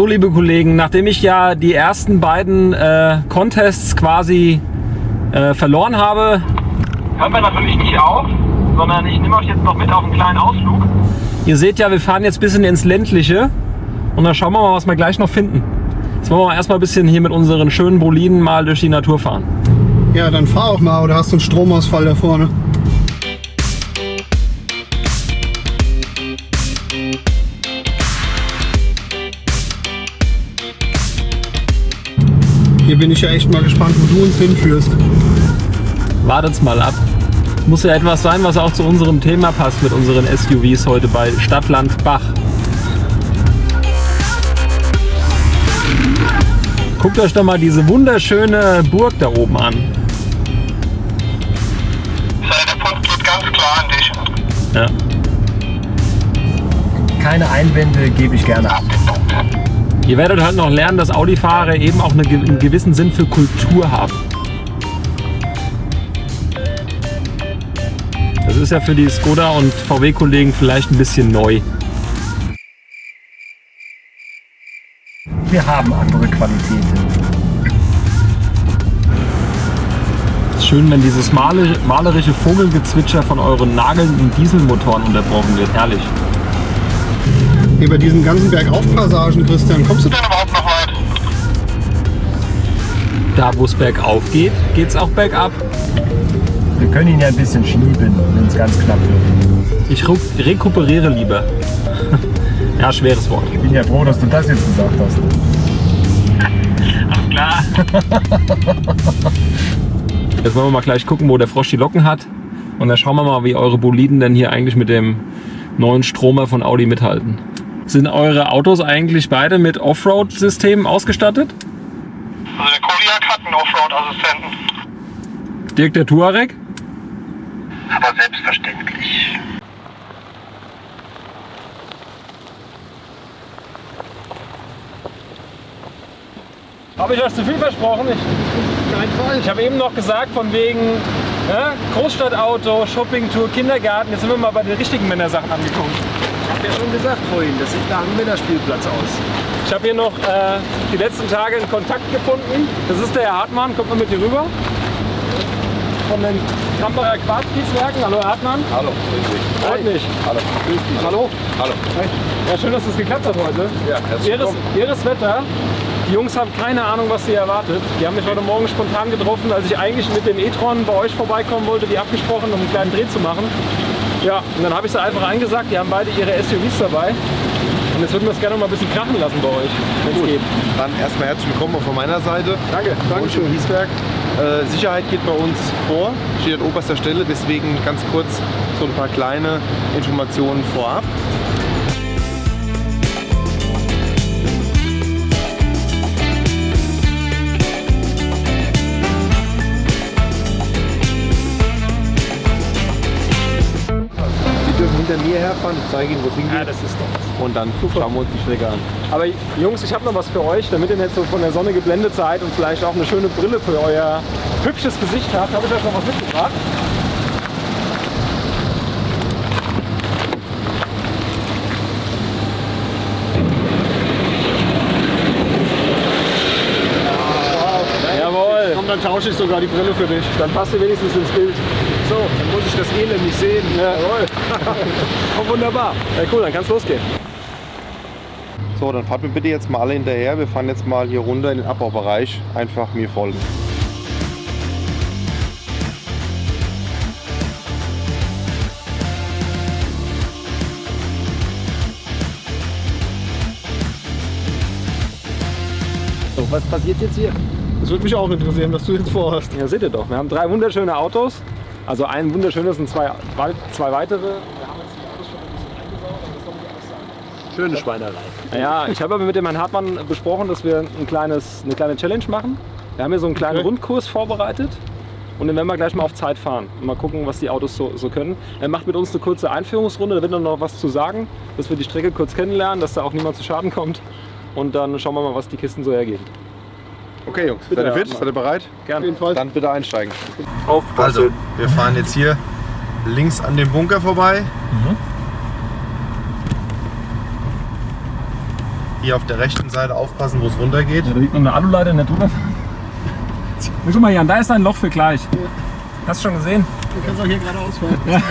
So, liebe Kollegen, nachdem ich ja die ersten beiden äh, Contests quasi äh, verloren habe... Hören wir natürlich nicht auf, sondern ich nehme euch jetzt noch mit auf einen kleinen Ausflug. Ihr seht ja, wir fahren jetzt ein bisschen ins Ländliche und dann schauen wir mal, was wir gleich noch finden. Jetzt wollen wir erstmal ein bisschen hier mit unseren schönen Boliden mal durch die Natur fahren. Ja, dann fahr auch mal oder hast du einen Stromausfall da vorne? Hier bin ich ja echt mal gespannt, wo du uns hinführst. Wartet's mal ab. Muss ja etwas sein, was auch zu unserem Thema passt mit unseren SUVs heute bei Stadtland Bach. Guckt euch doch mal diese wunderschöne Burg da oben an. Der Punkt geht ganz klar an dich. Ja. Keine Einwände gebe ich gerne ab. Ihr werdet halt noch lernen, dass Audi-Fahrer eben auch eine, einen gewissen Sinn für Kultur haben. Das ist ja für die Skoda und VW-Kollegen vielleicht ein bisschen neu. Wir haben andere Qualitäten. Schön, wenn dieses male- malerische Vogelgezwitscher von euren nagelnden Dieselmotoren unterbrochen wird. Herrlich. Hier bei diesen ganzen Bergaufpassagen, Christian, kommst du da? Denn überhaupt noch weit? Da, wo es bergauf geht, geht es auch bergab. Wir können ihn ja ein bisschen schieben, wenn es ganz knapp wird. Ich rekuperiere lieber. ja, schweres Wort. Ich bin ja froh, dass du das jetzt gesagt hast. Ach klar. Jetzt wollen wir mal gleich gucken, wo der Frosch die Locken hat. Und dann schauen wir mal, wie eure Boliden denn hier eigentlich mit dem neuen Stromer von Audi mithalten. Sind eure Autos eigentlich beide mit Offroad-Systemen ausgestattet? Also der Kodiak hat einen Offroad-Assistenten. Dirk der Touareg? Aber selbstverständlich. Habe ich euch zu viel versprochen? Ich, Kein Fall. ich habe eben noch gesagt, von wegen ne, Großstadtauto, Shoppingtour, Kindergarten. Jetzt sind wir mal bei den richtigen Männersachen angekommen. Ich habe ja schon gesagt vorhin, das sieht nach einem Männerspielplatz aus. Ich habe hier noch äh, die letzten Tage einen Kontakt gefunden. Das ist der Herr Hartmann, kommt mal mit hier rüber. Von den Kamperer Quarzkieswerken. Hallo Herr Hartmann. Hallo, grüß dich. Freut mich. Hallo. Grüß dich. Hallo. Hallo. Ja, schön, dass es geklappt hat heute. Ja, herzlich willkommen. ihres Wetter. Die Jungs haben keine Ahnung, was sie erwartet. Die haben mich heute Morgen spontan getroffen, als ich eigentlich mit dem e-tron bei euch vorbeikommen wollte, die abgesprochen, um einen kleinen Dreh zu machen. Ja, und dann habe ich sie einfach angesagt, die haben beide ihre SUVs dabei. Und jetzt würden wir es gerne noch mal ein bisschen krachen lassen bei euch, wenn es geht. Dann erstmal herzlich willkommen auch von meiner Seite. Danke, Danke schön. Hiesberg. Äh, Sicherheit geht bei uns vor, steht an oberster Stelle, deswegen ganz kurz so ein paar kleine Informationen vorab. Hinter mir herfahren, ich zeige Ihnen, wo es hingeht. Ja, das ist doch. Und dann schauen wir uns die Strecke an. Aber Jungs, ich habe noch was für euch, damit ihr nicht so von der Sonne geblendet seid und vielleicht auch eine schöne Brille für euer hübsches Gesicht habt. Habe ich euch noch was mitgebracht. Jawohl, Komm, dann tausche ich sogar die Brille für dich. dann passt ihr wenigstens ins Bild. So, dann muss ich das Elend nicht sehen. Jawohl. Oh, wunderbar. Ja, cool, dann kann es losgehen. So, dann fahrt mir bitte jetzt mal alle hinterher. Wir fahren jetzt mal hier runter in den Abbaubereich. Einfach mir folgen. So, was passiert jetzt hier? Das würde mich auch interessieren, was du jetzt vorhast. Ja, seht ihr doch. Wir haben drei wunderschöne Autos. Also ein wunderschönes und zwei, wei- zwei weitere. Wir haben jetzt die Autos schon ein bisschen eingebaut, aber das soll nicht alles sein. Schöne Schweinerei. Naja, ich habe aber mit dem Herrn Hartmann besprochen, dass wir ein kleines, eine kleine Challenge machen. Wir haben hier so einen kleinen Okay. Rundkurs vorbereitet. Und den werden wir gleich mal auf Zeit fahren. Und mal gucken, was die Autos so, so können. Er macht mit uns eine kurze Einführungsrunde, da wird dann noch was zu sagen, dass wir die Strecke kurz kennenlernen, dass da auch niemand zu Schaden kommt. Und dann schauen wir mal, was die Kisten so hergeben. Okay, Jungs, Bitte, seid ihr fit? Herr Seid ihr bereit? Auf Gerne. Dann bitte einsteigen. Aufpassen. Also, wir fahren jetzt hier links an dem Bunker vorbei. Hier auf der rechten Seite aufpassen, wo es runtergeht. Ja, da liegt noch eine Aluleiter nicht drüber. Guck mal, Jan, da ist ein Loch für gleich. Hast du schon gesehen? Du kannst auch hier geradeaus fahren.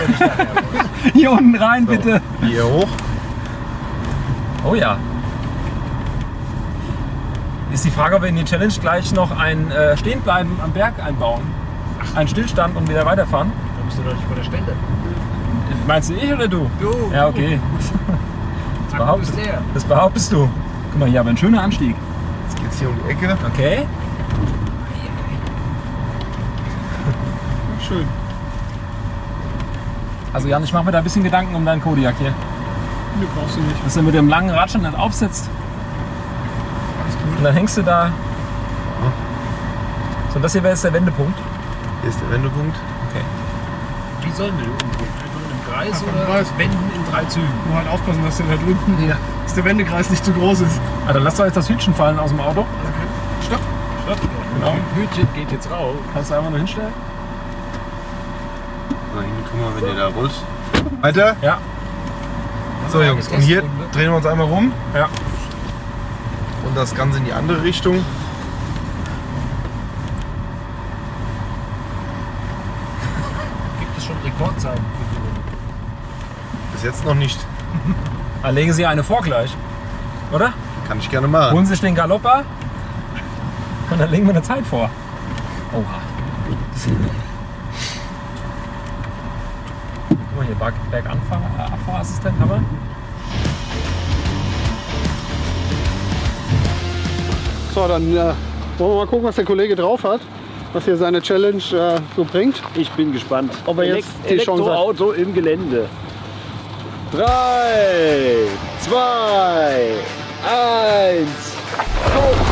Hier unten rein, bitte. Hier hoch. Oh ja. Ist die Frage, ob wir in die Challenge gleich noch ein äh, Stehenbleiben am Berg einbauen. Ein Stillstand und wieder weiterfahren. Da bist du doch nicht vor der Stelle. Meinst du ich oder du? Du. Ja, okay. Das behauptest, das behauptest du. Guck mal, hier aber ein schöner Anstieg. Jetzt geht's hier um die Ecke. Okay. Schön. Also Jan, ich mache mir da ein bisschen Gedanken um deinen Kodiak hier. Nee, brauchst du nicht. Dass er mit dem langen Rad schon nicht aufsitzt. Und dann hängst du da. So, das hier wäre jetzt der Wendepunkt. Hier ist der Wendepunkt. Wie sollen wir umgehen? Einfach in einem Kreis im oder Kreis. wenden in drei Zügen? Nur halt aufpassen, dass der da drunten, Ja. dass der Wendekreis nicht zu groß ist. Ah, dann lass doch jetzt das Hütchen fallen aus dem Auto. Stopp. Stopp. Genau. Hütchen geht jetzt raus. Kannst du einfach nur hinstellen? Na, hier, guck mal, wenn ihr da rollt. Weiter. Ja. So Jungs, und hier drehen wir uns einmal rum. Ja. Und das Ganze in die andere Richtung. Gibt es schon Rekordzeiten? Bis jetzt noch nicht. Dann legen Sie eine vor gleich. Oder? Kann ich gerne machen. Holen Sie sich den Galopper und dann legen wir eine Zeit vor. Oha. Guck mal hier, Berg, Berganfahrer, Abfahrassistent haben wir. So, dann äh, wollen wir mal gucken, was der Kollege drauf hat. Was hier seine Challenge äh, so bringt. Ich bin gespannt. Ob er jetzt die Chance hat. Elektroauto im Gelände. Drei, zwei, eins. Go!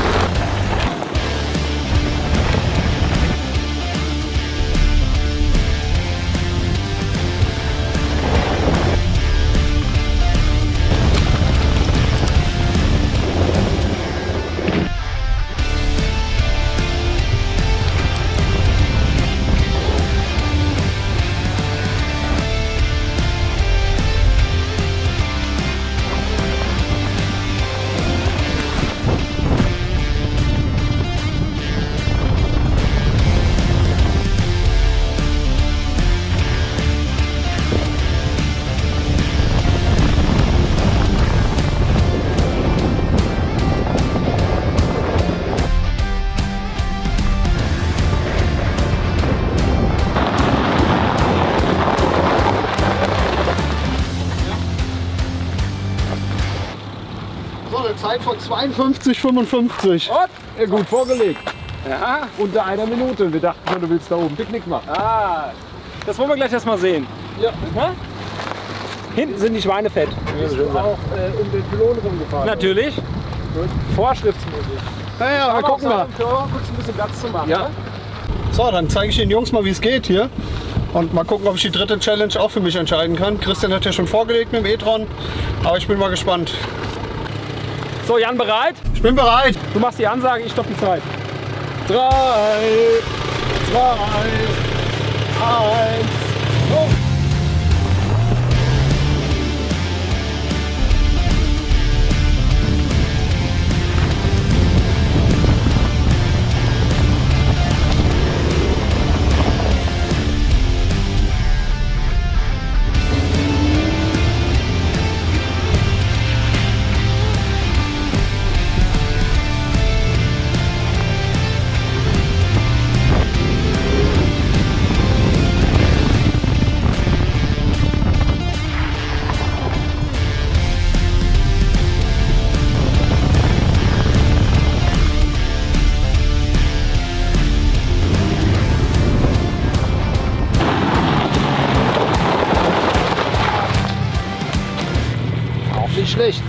52,55. 55. Und? Ja, gut vorgelegt. Ja. Unter einer Minute. Wir dachten schon, du willst da oben Picknick machen. Ah, das wollen wir gleich erstmal sehen. Ja. ja? Hinten sind die Schweine fett. Wir du auch äh, um den Pylon rumgefahren? Natürlich. Vorschriftsmäßig. Naja, mal gucken mal. Kurz ein bisschen Platz zu machen. Ja. Ne? So, dann zeige ich den Jungs mal, wie es geht hier. Und mal gucken, ob ich die dritte Challenge auch für mich entscheiden kann. Christian hat ja schon vorgelegt mit dem e-tron, aber ich bin mal gespannt. So, Jan, bereit? Ich bin bereit. Du machst die Ansage, ich stopp die Zeit. Drei, zwei, eins, go!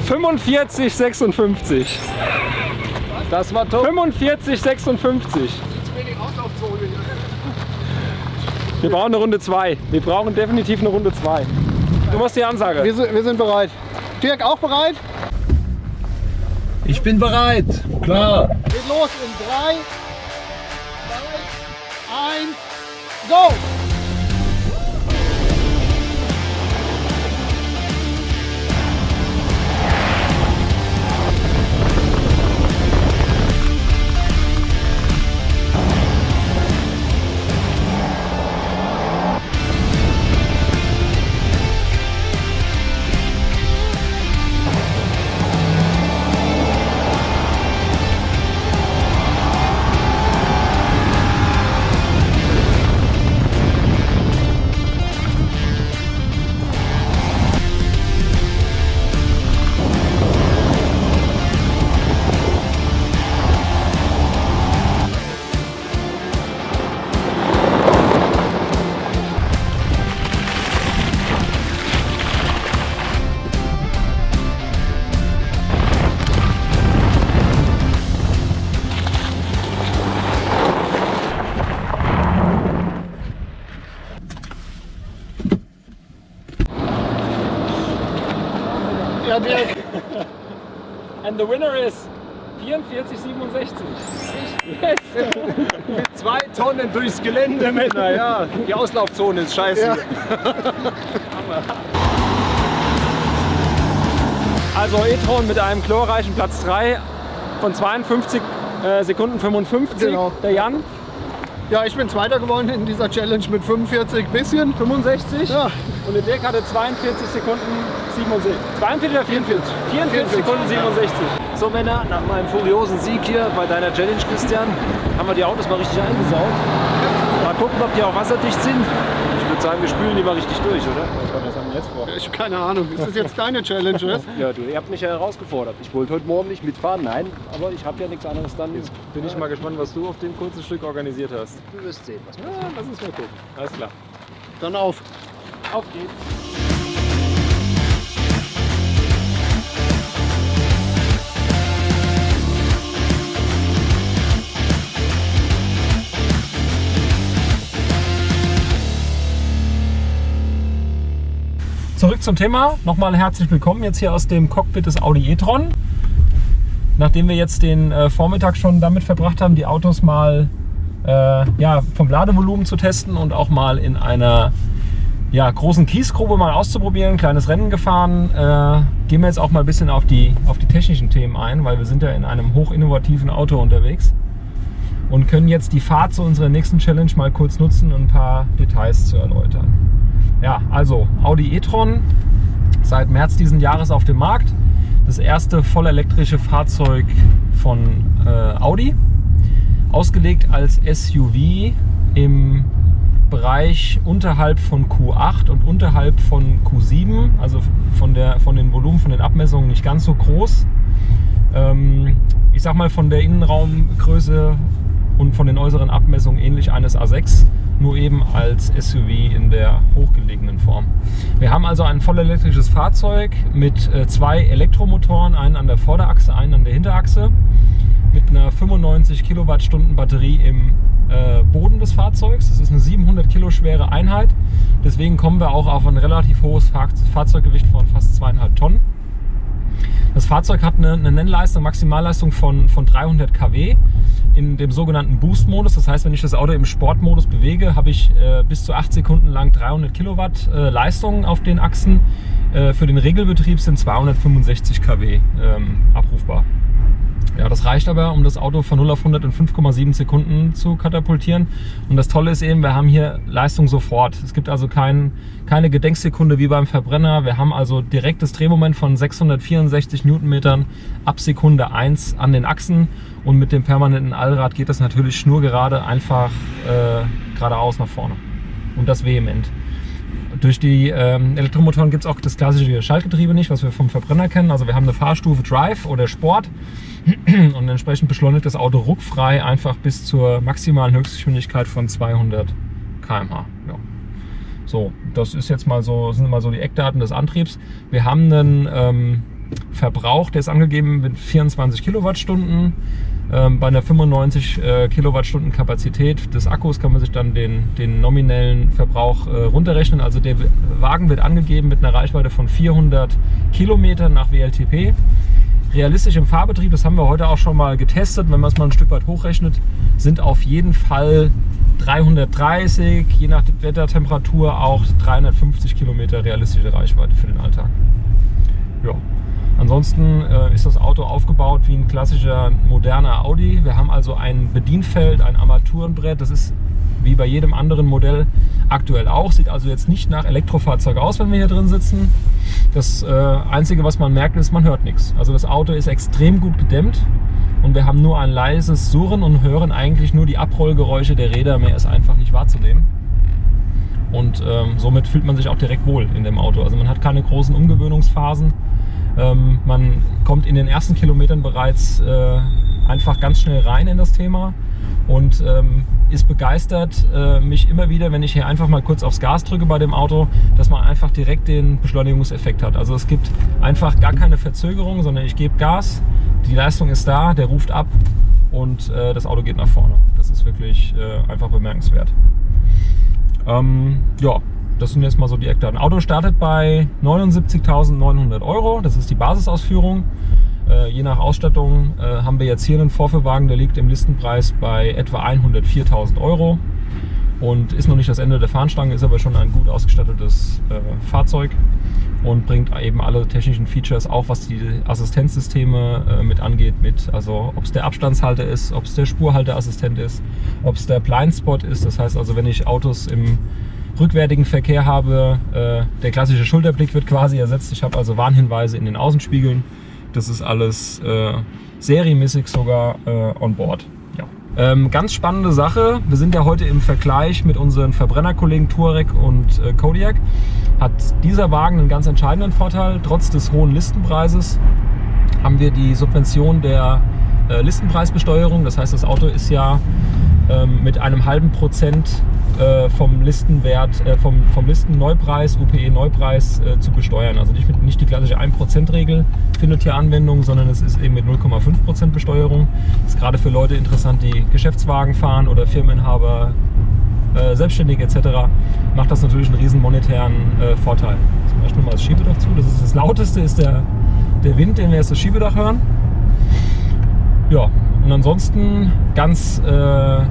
45, 56. Das war top. 45, 56. Wir brauchen eine Runde 2. Wir brauchen definitiv eine Runde 2. Du machst die Ansage. Wir sind, wir sind bereit. Dirk, auch bereit? Ich bin bereit. Klar. Geht los in 3, 2, 1, go! Der Dirk. And the winner is 44,67. Yes. Zwei Tonnen durchs Gelände, Männer. Ja, die Auslaufzone ist scheiße. Ja. Also e-tron mit einem chlorreichen Platz 3 von 52 äh, Sekunden 55. Genau. Der Jan Ja, ich bin Zweiter geworden in dieser Challenge mit 45 bisschen. 65. Ja, Und der Dirk hatte 42 Sekunden 67. 42 oder 44? 44 Sekunden 67. So Männer, nach meinem furiosen Sieg hier bei deiner Challenge, Christian, haben wir die Autos mal richtig eingesaugt. Mal gucken, ob die auch wasserdicht sind. Ich würde sagen, wir spülen die mal richtig durch, oder? Was haben wir jetzt vor? ich habe keine Ahnung. Ist das jetzt deine Challenge, oder? Ja, du, ihr habt mich ja herausgefordert. Ich wollte heute Morgen nicht mitfahren, nein, aber ich habe ja nichts anderes dann. Bin ich mal gespannt, was du auf dem kurzen Stück organisiert hast. Du wirst sehen, was Ja, lass uns mal gucken. Alles klar. Dann auf. Auf geht's. Zurück zum Thema. Nochmal herzlich willkommen jetzt hier aus dem Cockpit des Audi e-tron. Nachdem wir jetzt den äh, Vormittag schon damit verbracht haben, die Autos mal äh, ja, vom Ladevolumen zu testen und auch mal in einer ja, großen Kiesgrube mal auszuprobieren, ein kleines Rennen gefahren, äh, gehen wir jetzt auch mal ein bisschen auf die, auf die technischen Themen ein, weil wir sind ja in einem hochinnovativen Auto unterwegs und können jetzt die Fahrt zu unserer nächsten Challenge mal kurz nutzen, um ein paar Details zu erläutern. Ja, also Audi e-tron, seit März diesen Jahres auf dem Markt. Das erste vollelektrische Fahrzeug von äh, Audi. Ausgelegt als SUV im Bereich unterhalb von Q8 und unterhalb von Q7, also von, der, von den Volumen, von den Abmessungen nicht ganz so groß. Ähm, ich sag mal von der Innenraumgröße und von den äußeren Abmessungen ähnlich eines A6, nur eben als SUV in der hochgelegenen Form. Wir haben also ein vollelektrisches Fahrzeug mit äh, zwei Elektromotoren, einen an der Vorderachse, einen an der Hinterachse, mit einer 95 Kilowattstunden Batterie im äh, Boden des Fahrzeugs. Das ist eine 700 Kilo schwere Einheit, deswegen kommen wir auch auf ein relativ hohes Fahr Fahrzeuggewicht von fast zweieinhalb Tonnen. Das Fahrzeug hat eine, eine Nennleistung, Maximalleistung von, von 300 kW in dem sogenannten Boost-Modus. Das heißt, wenn ich das Auto im Sportmodus bewege, habe ich äh, bis zu 8 Sekunden lang 300 Kilowatt äh, Leistung auf den Achsen. Äh, für den Regelbetrieb sind 265 kW ähm, abrufbar. Ja, das reicht aber, um das Auto von 0 auf 100 in 5,7 Sekunden zu katapultieren. Und das Tolle ist eben, wir haben hier Leistung sofort. Es gibt also kein, keine Gedenksekunde wie beim Verbrenner. Wir haben also direktes Drehmoment von 664 Newtonmetern ab Sekunde 1 an den Achsen. Und mit dem permanenten Allrad geht das natürlich schnurgerade einfach äh, geradeaus nach vorne. Und das vehement. Durch die ähm, Elektromotoren gibt es auch das klassische Schaltgetriebe nicht, was wir vom Verbrenner kennen. Also wir haben eine Fahrstufe Drive oder Sport und entsprechend beschleunigt das Auto ruckfrei einfach bis zur maximalen Höchstgeschwindigkeit von 200 km/h. Ja. So, das ist jetzt mal so, sind mal so die Eckdaten des Antriebs. Wir haben einen ähm, Verbrauch, der ist angegeben mit 24 Kilowattstunden. Ähm, bei einer 95 äh, Kilowattstunden Kapazität des Akkus kann man sich dann den, den nominellen Verbrauch äh, runterrechnen. Also der Wagen wird angegeben mit einer Reichweite von 400 Kilometern nach WLTP. Realistisch im Fahrbetrieb, das haben wir heute auch schon mal getestet, wenn man es mal ein Stück weit hochrechnet, sind auf jeden Fall 330, je nach Wettertemperatur auch 350 Kilometer realistische Reichweite für den Alltag. Ja. Ansonsten äh, ist das Auto aufgebaut wie ein klassischer moderner Audi. Wir haben also ein Bedienfeld, ein Armaturenbrett. Das ist wie bei jedem anderen Modell aktuell auch. Sieht also jetzt nicht nach Elektrofahrzeug aus, wenn wir hier drin sitzen. Das äh, Einzige, was man merkt, ist, man hört nichts. Also das Auto ist extrem gut gedämmt und wir haben nur ein leises Surren und hören eigentlich nur die Abrollgeräusche der Räder. Mehr ist einfach nicht wahrzunehmen. Und ähm, somit fühlt man sich auch direkt wohl in dem Auto. Also man hat keine großen Umgewöhnungsphasen. Ähm, man kommt in den ersten Kilometern bereits äh, einfach ganz schnell rein in das Thema und ähm, ist begeistert, äh, mich immer wieder, wenn ich hier einfach mal kurz aufs Gas drücke bei dem Auto, dass man einfach direkt den Beschleunigungseffekt hat. Also es gibt einfach gar keine Verzögerung, sondern ich gebe Gas, die Leistung ist da, der ruft ab und äh, das Auto geht nach vorne. Das ist wirklich äh, einfach bemerkenswert. Ähm, ja, das sind jetzt mal so die Eckdaten. Auto startet bei 79.900 Euro. Das ist die Basisausführung. Äh, je nach Ausstattung äh, haben wir jetzt hier einen Vorführwagen, der liegt im Listenpreis bei etwa 104.000 Euro und ist noch nicht das Ende der Fahnenstange, ist aber schon ein gut ausgestattetes äh, Fahrzeug und bringt eben alle technischen Features, auch was die Assistenzsysteme äh, mit angeht, mit. Also ob es der Abstandshalter ist, ob es der Spurhalteassistent ist, ob es der Blindspot ist. Das heißt also, wenn ich Autos im rückwärtigen Verkehr habe, äh, der klassische Schulterblick wird quasi ersetzt. Ich habe also Warnhinweise in den Außenspiegeln. Das ist alles äh, serienmäßig sogar äh, on board. Ähm, ganz spannende Sache. Wir sind ja heute im Vergleich mit unseren Verbrennerkollegen Touareg und äh, Kodiaq. Hat dieser Wagen einen ganz entscheidenden Vorteil. Trotz des hohen Listenpreises haben wir die Subvention der äh, Listenpreisbesteuerung. Das heißt, das Auto ist ja ähm, mit einem halben Prozent äh, vom Listenwert, äh, vom, vom Listenneupreis, UPE-Neupreis äh, zu besteuern. Also nicht, mit, nicht die klassische 1%-Regel findet hier Anwendung, sondern es ist eben mit 0,5% Besteuerung. Das ist gerade für Leute interessant, die Geschäftswagen fahren oder Firmeninhaber, äh, Selbstständige etc. macht das natürlich einen riesen monetären äh, Vorteil. Zum Beispiel mal das Schiebedach zu. Das, ist das lauteste ist der, der Wind, den wir jetzt das Schiebedach hören. Ja, und ansonsten ganz äh,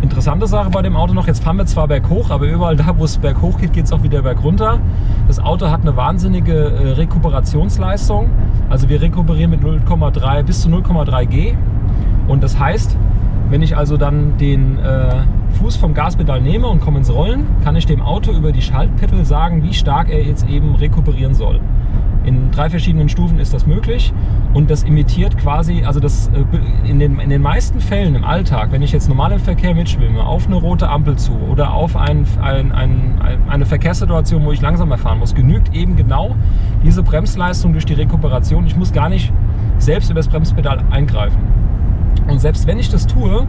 interessante Sache bei dem Auto noch, jetzt fahren wir zwar berghoch, aber überall da, wo es berghoch geht, geht es auch wieder bergunter. Das Auto hat eine wahnsinnige äh, Rekuperationsleistung. Also wir rekuperieren mit 0,3 bis zu 0,3 G. Und das heißt, wenn ich also dann den äh, Fuß vom Gaspedal nehme und komme ins Rollen, kann ich dem Auto über die Schaltpedal sagen, wie stark er jetzt eben rekuperieren soll. In drei verschiedenen Stufen ist das möglich und das imitiert quasi, also das äh, in den, in den meisten Fällen im Alltag, wenn ich jetzt normal im Verkehr mitschwimme, auf eine rote Ampel zu oder auf ein, ein, ein, eine Verkehrssituation, wo ich langsamer fahren muss, genügt eben genau diese Bremsleistung durch die Rekuperation. Ich muss gar nicht selbst über das Bremspedal eingreifen. Und selbst wenn ich das tue,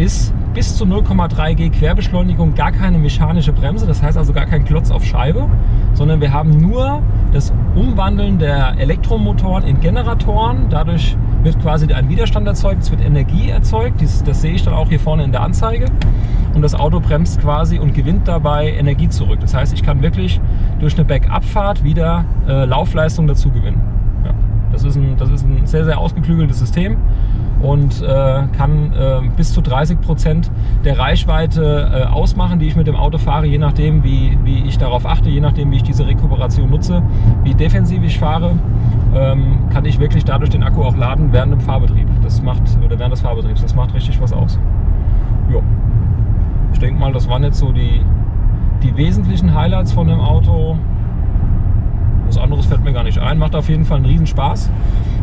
ist bis zu 0,3 G Querbeschleunigung gar keine mechanische Bremse, das heißt also gar kein Klotz auf Scheibe, sondern wir haben nur das Umwandeln der Elektromotoren in Generatoren. Dadurch wird quasi ein Widerstand erzeugt, es wird Energie erzeugt, das, sehe ich dann auch hier vorne in der Anzeige. Und das Auto bremst quasi und gewinnt dabei Energie zurück. Das heißt, ich kann wirklich durch eine Backabfahrt wieder äh, Laufleistung dazu gewinnen. Ja, das, ist ein, das ist ein sehr, sehr ausgeklügeltes System und äh, kann äh, bis zu 30 Prozent der Reichweite äh, ausmachen, die ich mit dem Auto fahre, je nachdem, wie, wie ich darauf achte, je nachdem, wie ich diese Rekuperation nutze, wie defensiv ich fahre, ähm, kann ich wirklich dadurch den Akku auch laden während dem Fahrbetrieb. Das macht, oder während des Fahrbetriebs, das macht richtig was aus. Jo. Ich denke mal, das waren jetzt so die, die wesentlichen Highlights von dem Auto. Was anderes fällt mir gar nicht ein. Macht auf jeden Fall einen riesen Spaß.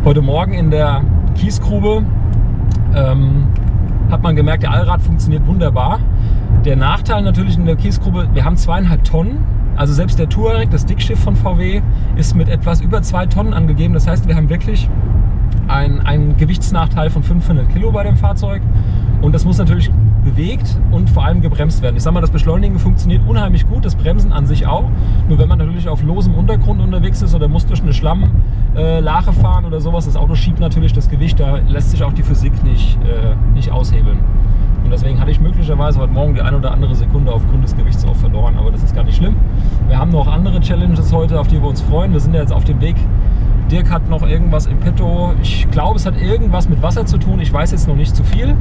Heute Morgen in der Kiesgrube ähm, hat man gemerkt, der Allrad funktioniert wunderbar. Der Nachteil natürlich in der Kiesgrube, wir haben zweieinhalb Tonnen. Also selbst der Touareg, das Dickschiff von VW, ist mit etwas über zwei Tonnen angegeben. Das heißt, wir haben wirklich einen Gewichtsnachteil von 500 Kilo bei dem Fahrzeug. Und das muss natürlich bewegt und vor allem gebremst werden. Ich sage mal, das Beschleunigen funktioniert unheimlich gut, das Bremsen an sich auch. Nur wenn man natürlich auf losem Untergrund unterwegs ist oder muss durch eine Schlammlache fahren oder sowas, das Auto schiebt natürlich das Gewicht, da lässt sich auch die Physik nicht, äh, nicht aushebeln. Und deswegen hatte ich möglicherweise heute Morgen die ein oder andere Sekunde aufgrund des Gewichts auch verloren, aber das ist gar nicht schlimm. Wir haben noch andere Challenges heute, auf die wir uns freuen. Wir sind ja jetzt auf dem Weg Dirk hat noch irgendwas im Petto. Ich glaube, es hat irgendwas mit Wasser zu tun. Ich weiß jetzt noch nicht zu viel.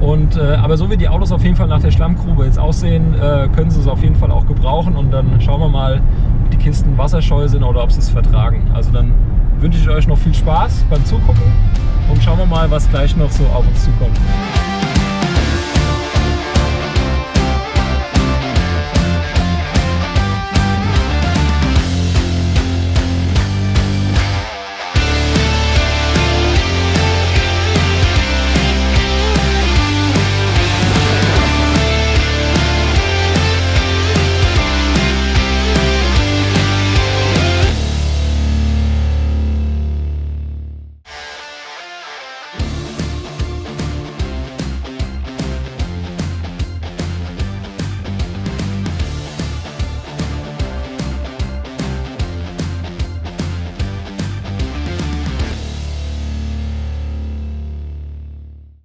Und, äh, aber so wie die Autos auf jeden Fall nach der Schlammgrube jetzt aussehen, äh, können sie es auf jeden Fall auch gebrauchen. Und dann schauen wir mal, ob die Kisten wasserscheu sind oder ob sie es vertragen. Also dann wünsche ich euch noch viel Spaß beim Zugucken und schauen wir mal, was gleich noch so auf uns zukommt.